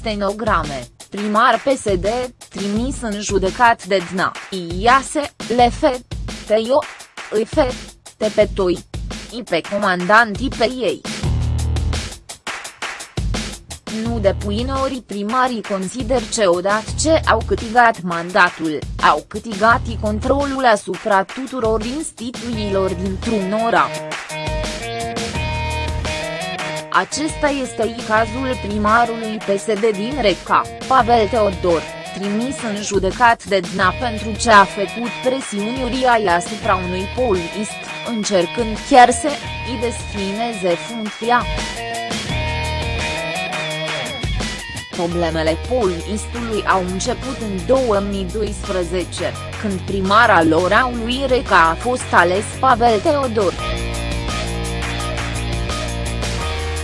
stenograme, primar PSD, trimis în judecat de DNA, Iase, Lefe, Teio, Ife, Tepetoi. I pe comandantii pe ei. Nu depui ori primarii consider că odată ce au câtigat mandatul, au câtigat controlul asupra tuturor instituțiilor dintr-un oraș. Acesta este i cazul primarului PSD din Reca, Pavel Teodor, trimis în judecat de DNA pentru ce a făcut presiuni uriai asupra unui polist, încercând chiar să îi desfineze funcția. Problemele polistului au început în 2012, când primara lui Reca a fost ales Pavel Teodor.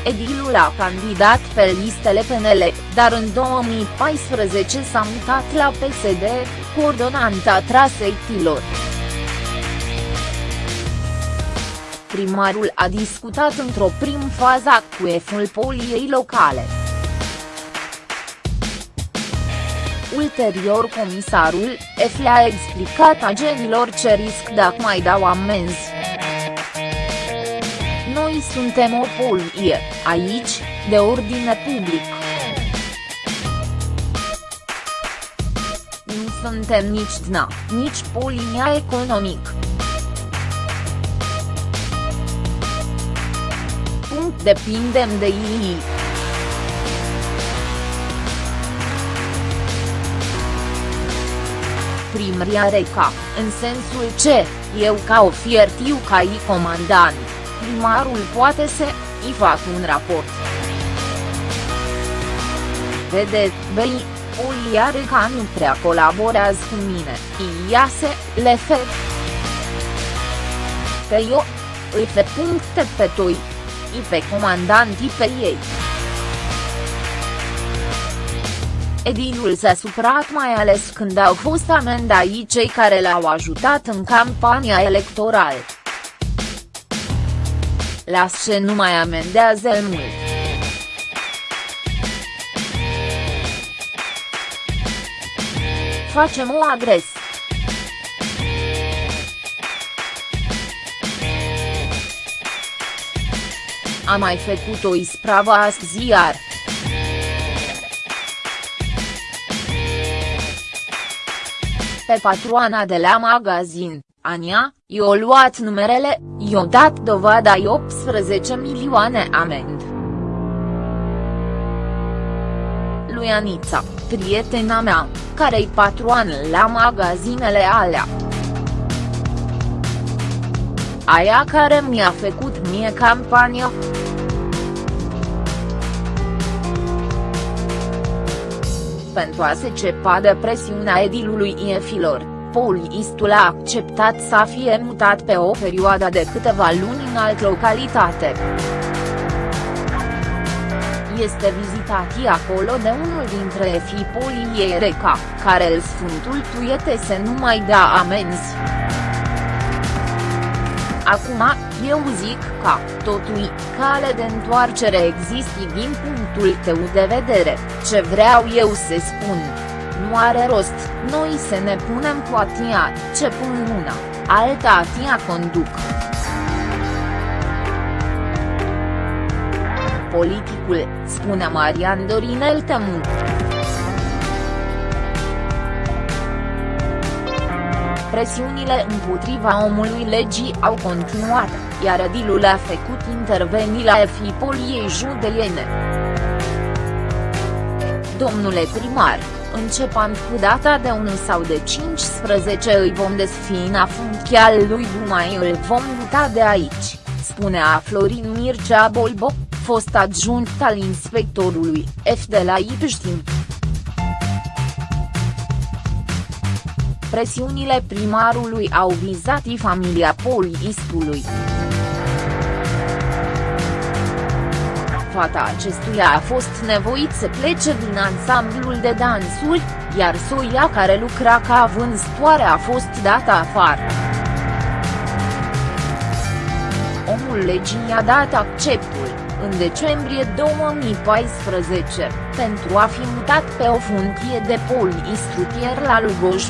Edilul a candidat pe listele PNL, dar în 2014 s-a mutat la PSD, coordonanta traseitilor. Primarul a discutat într-o prim fază cu eful poliei locale. Ulterior comisarul, F le-a explicat agenilor ce risc dacă mai dau amenzi. Noi suntem o polie, aici, de ordine public. Nu suntem nici DNA, nici polia economic. Punct depindem de ei. Primria Reca, în sensul ce, eu ca ofiertiu ca i comandant primarul poate să îi fac un raport. Vede, Bei, Oliare ca nu prea colaborează cu mine, iase, le fe. Pe eu, îi fe puncte pe toi, îi pe comandantii pe ei. Edilul s-a suprat mai ales când au fost amendai cei care l-au ajutat în campania electorală. Las ce nu mai amendează mult. Facem o adres. A mai făcut o ispravă azi ziar. Pe patroana de la magazin, Ania, i-o luat numerele, i-o dat dovada i 18 milioane amend. Lui Anița, prietena mea, care-i patroană la magazinele alea. Aia care mi-a făcut mie campania. Pentru a se cepa de presiunea edilului Iefilor Polistul a acceptat să fie mutat pe o perioadă de câteva luni în altă localitate. Este vizitat acolo de unul dintre efii poliei Reca, care îl sfântul tuiete să nu mai dea amenzi. Acum, eu zic că, totul, cale de întoarcere există din punctul tău de vedere, ce vreau eu să spun nu are rost, noi să ne punem cu atia, ce pun una, alta atia conduc. Politicul, spune Marian Dorinel Temu. Presiunile împotriva omului legii au continuat, iar Adilul a făcut intervenii la efipoliei judeliene. Domnule primar, începând cu data de 1 sau de 15 îi vom desfina funcția lui Dumai îl vom muta de aici, spunea Florin Mircea Bolbo, fost adjunct al inspectorului F de la Ipștin. Presiunile primarului au vizat familia poliistului. Fata acestuia a fost nevoit să plece din ansamblul de dansuri, iar soia care lucra ca vânzătoare a fost dată afară. Omul legii a dat acceptul, în decembrie 2014, pentru a fi mutat pe o funcție de polistrutier la Lugoj.